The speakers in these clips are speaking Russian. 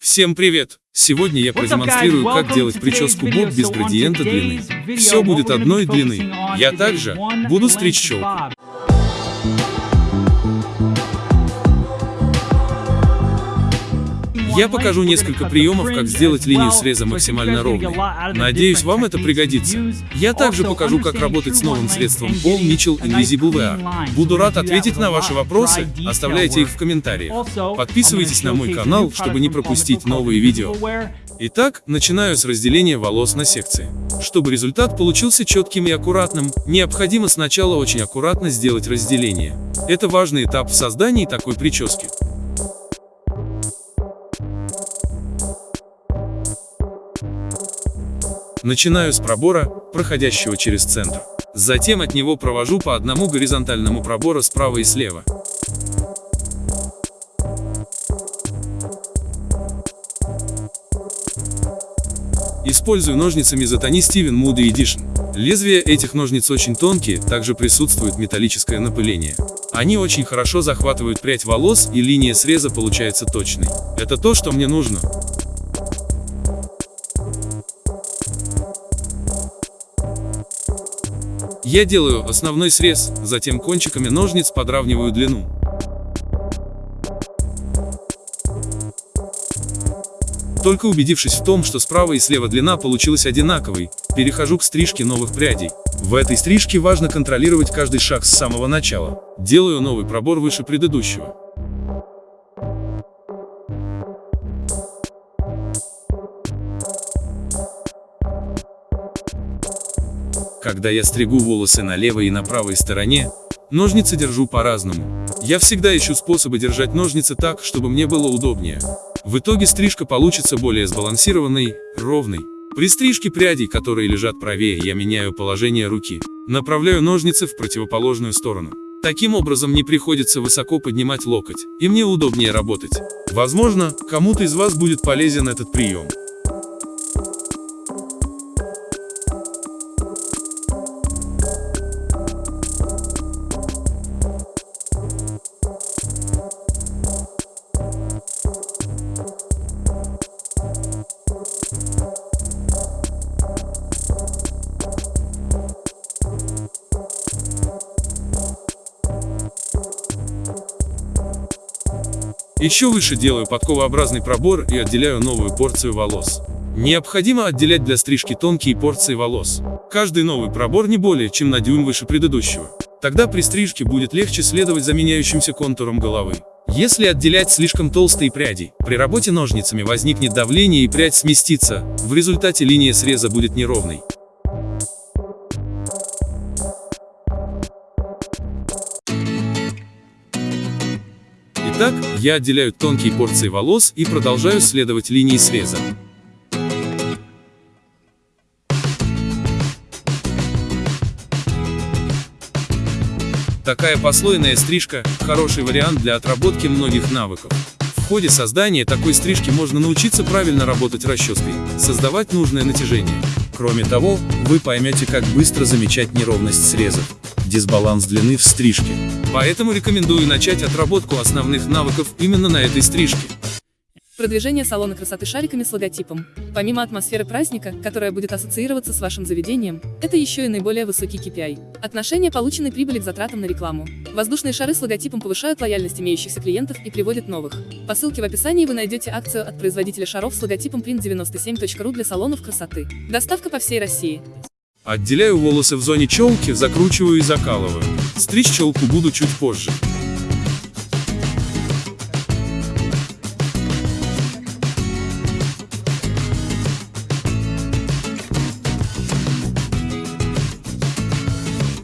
Всем привет! Сегодня я продемонстрирую, как делать прическу боб без градиента длины. Все будет одной длины. Я также буду стричь челку. Я покажу несколько приемов, как сделать линию среза максимально ровной. Надеюсь, вам это пригодится. Я также покажу, как работать с новым средством Paul Mitchell Invisible VR. Буду рад ответить на ваши вопросы, оставляйте их в комментариях. Подписывайтесь на мой канал, чтобы не пропустить новые видео. Итак, начинаю с разделения волос на секции. Чтобы результат получился четким и аккуратным, необходимо сначала очень аккуратно сделать разделение. Это важный этап в создании такой прически. Начинаю с пробора, проходящего через центр. Затем от него провожу по одному горизонтальному пробору справа и слева. Использую ножницы Мизотани Steven Moody Edition. Лезвия этих ножниц очень тонкие, также присутствует металлическое напыление. Они очень хорошо захватывают прядь волос и линия среза получается точной. Это то, что мне нужно. Я делаю основной срез, затем кончиками ножниц подравниваю длину. Только убедившись в том, что справа и слева длина получилась одинаковой, перехожу к стрижке новых прядей. В этой стрижке важно контролировать каждый шаг с самого начала. Делаю новый пробор выше предыдущего. Когда я стригу волосы на левой и на правой стороне, ножницы держу по-разному. Я всегда ищу способы держать ножницы так, чтобы мне было удобнее. В итоге стрижка получится более сбалансированной, ровной. При стрижке прядей, которые лежат правее, я меняю положение руки. Направляю ножницы в противоположную сторону. Таким образом не приходится высоко поднимать локоть, и мне удобнее работать. Возможно, кому-то из вас будет полезен этот прием. Еще выше делаю подковообразный пробор и отделяю новую порцию волос. Необходимо отделять для стрижки тонкие порции волос. Каждый новый пробор не более чем на дюйм выше предыдущего. Тогда при стрижке будет легче следовать за меняющимся контуром головы. Если отделять слишком толстые пряди, при работе ножницами возникнет давление и прядь сместится, в результате линия среза будет неровной. Итак, я отделяю тонкие порции волос и продолжаю следовать линии среза. Такая послойная стрижка – хороший вариант для отработки многих навыков. В ходе создания такой стрижки можно научиться правильно работать расческой, создавать нужное натяжение. Кроме того, вы поймете, как быстро замечать неровность срезов дисбаланс длины в стрижке. Поэтому рекомендую начать отработку основных навыков именно на этой стрижке. Продвижение салона красоты шариками с логотипом. Помимо атмосферы праздника, которая будет ассоциироваться с вашим заведением, это еще и наиболее высокий KPI. Отношение полученной прибыли к затратам на рекламу. Воздушные шары с логотипом повышают лояльность имеющихся клиентов и приводят новых. По ссылке в описании вы найдете акцию от производителя шаров с логотипом print97.ru для салонов красоты. Доставка по всей России. Отделяю волосы в зоне челки, закручиваю и закалываю. Стричь челку буду чуть позже.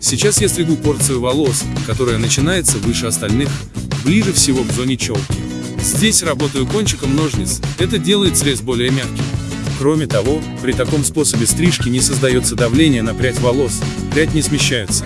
Сейчас я стригу порцию волос, которая начинается выше остальных, ближе всего к зоне челки. Здесь работаю кончиком ножниц, это делает срез более мягким. Кроме того, при таком способе стрижки не создается давление на прядь волос, прядь не смещается.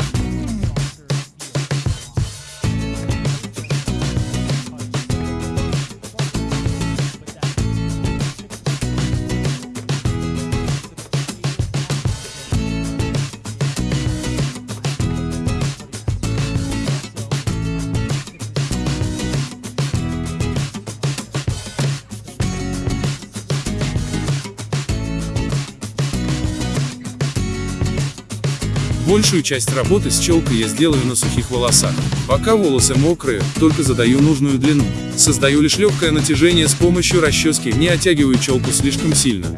Большую часть работы с челкой я сделаю на сухих волосах. Пока волосы мокрые, только задаю нужную длину. Создаю лишь легкое натяжение с помощью расчески, не оттягиваю челку слишком сильно.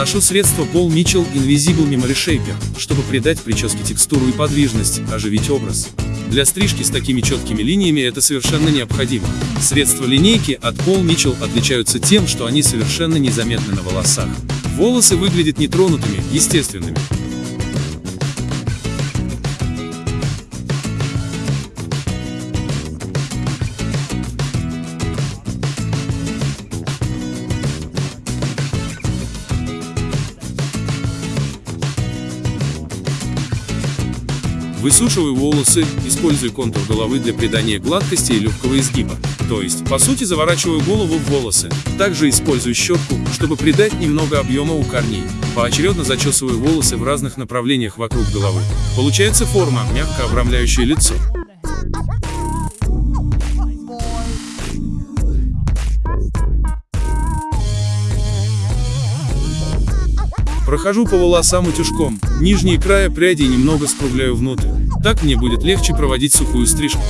Наношу средство Paul Mitchell Invisible Memory Shaper, чтобы придать прическе текстуру и подвижность, оживить образ. Для стрижки с такими четкими линиями это совершенно необходимо. Средства линейки от Paul Mitchell отличаются тем, что они совершенно незаметны на волосах. Волосы выглядят нетронутыми, естественными. Высушиваю волосы, использую контур головы для придания гладкости и легкого изгиба. То есть, по сути, заворачиваю голову в волосы. Также использую щетку, чтобы придать немного объема у корней. Поочередно зачесываю волосы в разных направлениях вокруг головы. Получается форма, мягко обрамляющая лицо. Прохожу по волосам утюжком, нижние края прядей немного скругляю внутрь. Так мне будет легче проводить сухую стрижку.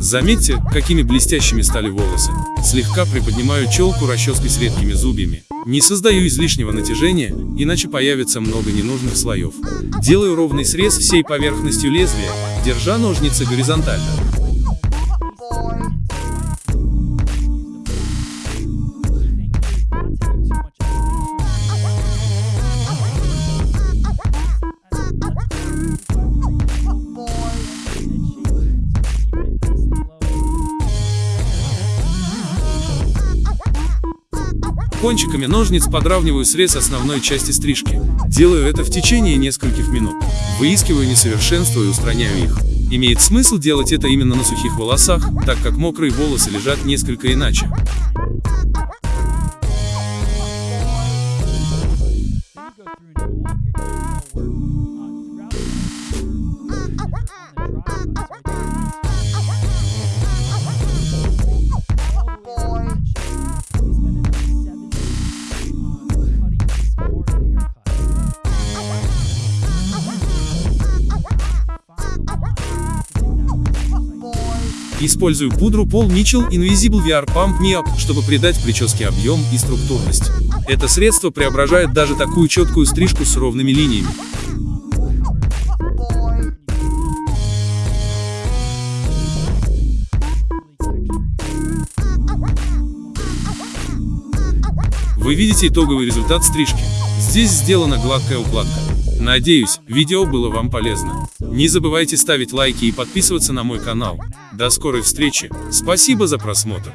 Заметьте, какими блестящими стали волосы. Слегка приподнимаю челку расческой с редкими зубьями. Не создаю излишнего натяжения, иначе появится много ненужных слоев. Делаю ровный срез всей поверхностью лезвия, держа ножницы горизонтально. Кончиками ножниц подравниваю срез основной части стрижки. Делаю это в течение нескольких минут. Выискиваю несовершенства и устраняю их. Имеет смысл делать это именно на сухих волосах, так как мокрые волосы лежат несколько иначе. Использую пудру Paul Mitchell Invisible VR Pump Me Up, чтобы придать прическе объем и структурность. Это средство преображает даже такую четкую стрижку с ровными линиями. Вы видите итоговый результат стрижки. Здесь сделана гладкая укладка. Надеюсь, видео было вам полезно. Не забывайте ставить лайки и подписываться на мой канал. До скорой встречи. Спасибо за просмотр.